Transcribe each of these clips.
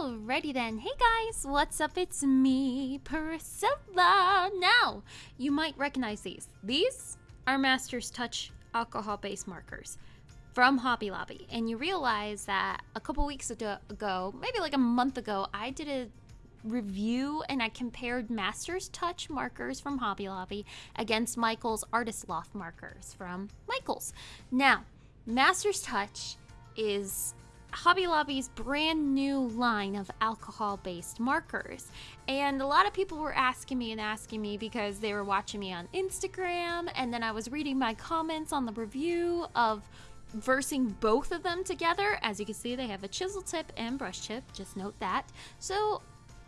Alrighty then. Hey guys, what's up? It's me, Priscilla. Now, you might recognize these. These are Master's Touch alcohol based markers from Hobby Lobby. And you realize that a couple weeks ago, maybe like a month ago, I did a review and I compared Master's Touch markers from Hobby Lobby against Michael's Artist Loft markers from Michael's. Now, Master's Touch is Hobby Lobby's brand new line of alcohol based markers. And a lot of people were asking me and asking me because they were watching me on Instagram. And then I was reading my comments on the review of versing both of them together. As you can see, they have a chisel tip and brush tip. Just note that. So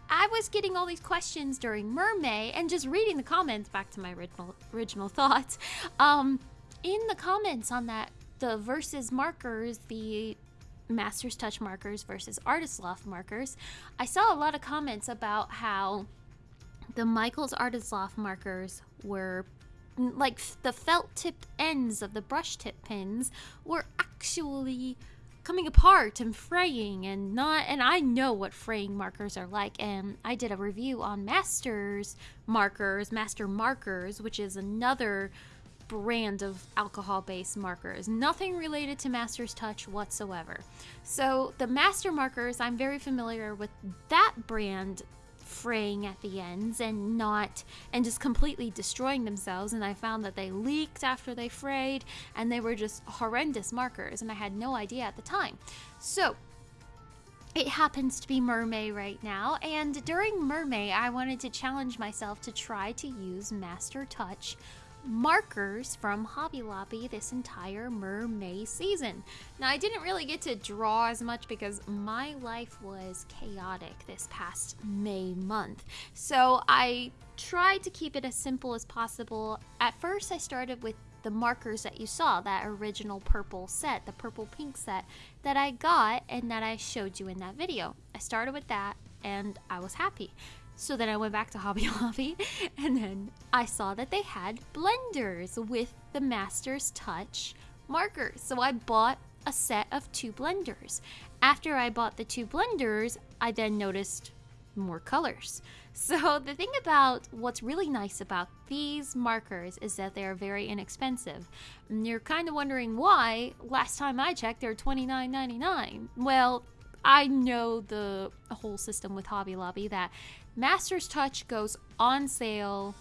I was getting all these questions during Mermay and just reading the comments back to my original, original thoughts. Um, in the comments on that, the versus markers, the Master's Touch markers versus Artist Loft markers, I saw a lot of comments about how the Michaels Artist Loft markers were like the felt tip ends of the brush tip pins were actually coming apart and fraying and not and I know what fraying markers are like and I did a review on Masters markers, Master markers, which is another brand of alcohol based markers. Nothing related to Master's Touch whatsoever. So, the Master markers, I'm very familiar with that brand fraying at the ends and not and just completely destroying themselves and I found that they leaked after they frayed and they were just horrendous markers and I had no idea at the time. So, it happens to be Mermay right now, and during Mermay, I wanted to challenge myself to try to use Master Touch markers from Hobby Lobby this entire Mermay season. Now, I didn't really get to draw as much because my life was chaotic this past May month. So I tried to keep it as simple as possible. At first, I started with the markers that you saw, that original purple set, the purple pink set that I got and that I showed you in that video. I started with that and I was happy. So then I went back to Hobby Lobby and then I saw that they had blenders with the Master's Touch markers. So I bought a set of two blenders. After I bought the two blenders, I then noticed more colors. So the thing about what's really nice about these markers is that they are very inexpensive. And you're kind of wondering why. Last time I checked, they're $29.99. Well, I know the whole system with Hobby Lobby that Master's Touch goes on sale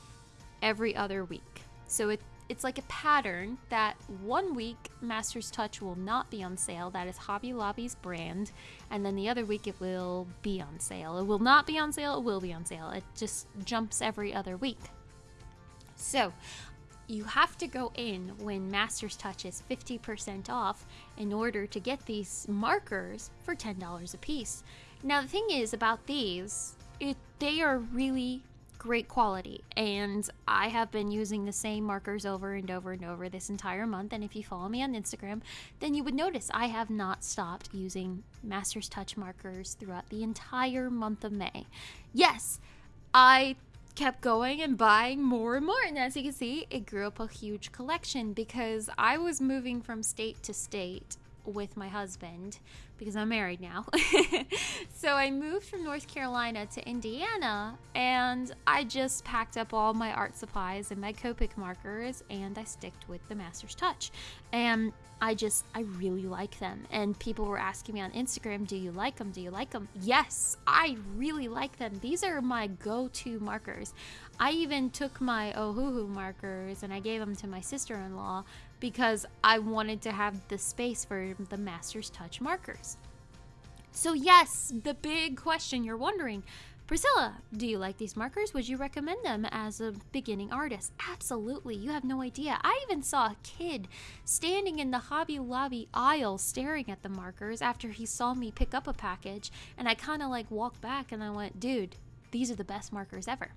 every other week. So it, it's like a pattern that one week Master's Touch will not be on sale. That is Hobby Lobby's brand. And then the other week it will be on sale. It will not be on sale, it will be on sale. It just jumps every other week. So you have to go in when Master's Touch is 50% off in order to get these markers for $10 a piece. Now, the thing is about these, it, they are really great quality and I have been using the same markers over and over and over this entire month and if you follow me on Instagram then you would notice I have not stopped using Master's Touch markers throughout the entire month of May. Yes, I kept going and buying more and more. And as you can see, it grew up a huge collection because I was moving from state to state with my husband because I'm married now. so I moved from North Carolina to Indiana and I just packed up all my art supplies and my Copic markers and I sticked with the Master's Touch. And I just, I really like them. And people were asking me on Instagram, do you like them? Do you like them? Yes, I really like them. These are my go to markers. I even took my Ohuhu markers and I gave them to my sister in law because I wanted to have the space for the Master's Touch markers. So, yes, the big question you're wondering Priscilla, do you like these markers? Would you recommend them as a beginning artist? Absolutely. You have no idea. I even saw a kid standing in the Hobby Lobby aisle staring at the markers after he saw me pick up a package. And I kind of like walked back and I went, dude, these are the best markers ever.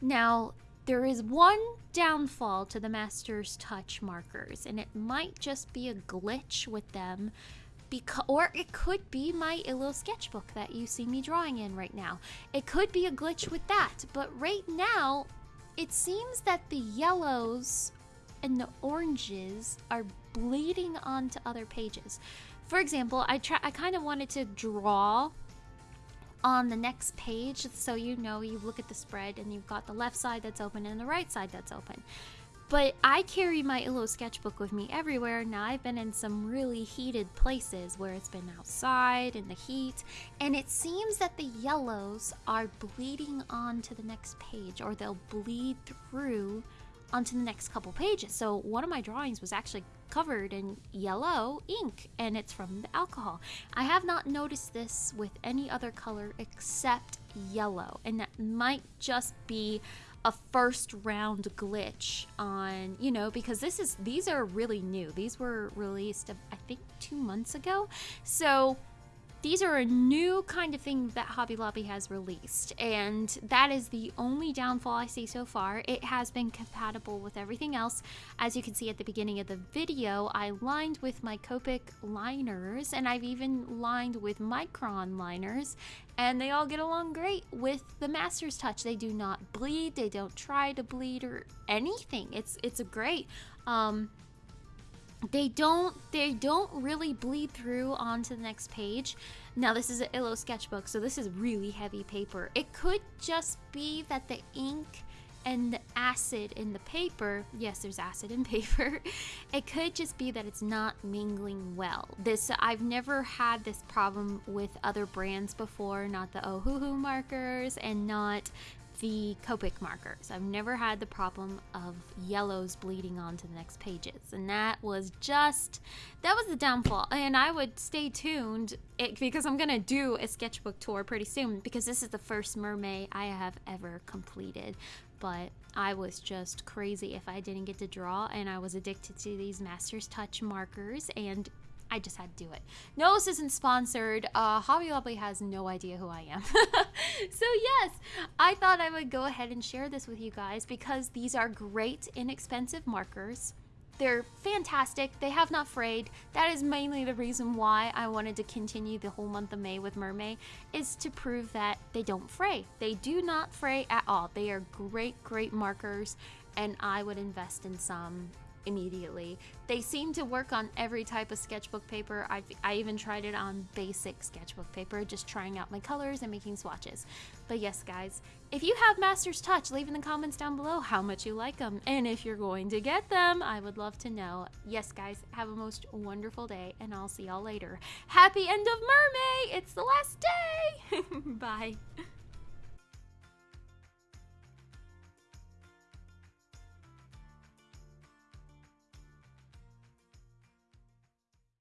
Now, there is one downfall to the Master's Touch markers, and it might just be a glitch with them. Because, or it could be my Illo sketchbook that you see me drawing in right now. It could be a glitch with that, but right now, it seems that the yellows and the oranges are bleeding onto other pages. For example, I try I kind of wanted to draw on the next page. So you know, you look at the spread and you've got the left side that's open and the right side that's open. But I carry my Illo sketchbook with me everywhere. Now, I've been in some really heated places where it's been outside in the heat, and it seems that the yellows are bleeding onto the next page, or they'll bleed through onto the next couple pages. So, one of my drawings was actually covered in yellow ink, and it's from the alcohol. I have not noticed this with any other color except yellow, and that might just be a first round glitch on you know because this is these are really new these were released i think two months ago so these are a new kind of thing that Hobby Lobby has released, and that is the only downfall I see so far. It has been compatible with everything else. As you can see at the beginning of the video, I lined with my Copic liners, and I've even lined with Micron liners, and they all get along great with the Master's Touch. They do not bleed, they don't try to bleed or anything. It's it's a great. Um, they don't they don't really bleed through onto the next page. Now this is an illo sketchbook so this is really heavy paper. It could just be that the ink and the acid in the paper yes there's acid in paper it could just be that it's not mingling well. This i've never had this problem with other brands before not the ohuhu markers and not the Copic markers. I've never had the problem of yellows bleeding onto the next pages. And that was just, that was the downfall. And I would stay tuned it, because I'm going to do a sketchbook tour pretty soon because this is the first Mermay I have ever completed. But I was just crazy if I didn't get to draw and I was addicted to these Master's Touch markers and I just had to do it. No, this isn't sponsored. Uh, Hobby Lobby has no idea who I am. so yes, I thought I would go ahead and share this with you guys because these are great, inexpensive markers. They're fantastic. They have not frayed. That is mainly the reason why I wanted to continue the whole month of May with Mermay, is to prove that they don't fray. They do not fray at all. They are great, great markers, and I would invest in some immediately. They seem to work on every type of sketchbook paper. I've, I even tried it on basic sketchbook paper, just trying out my colors and making swatches. But yes, guys, if you have Master's Touch, leave in the comments down below how much you like them. And if you're going to get them, I would love to know. Yes, guys, have a most wonderful day, and I'll see y'all later. Happy end of Mermay! It's the last day! Bye.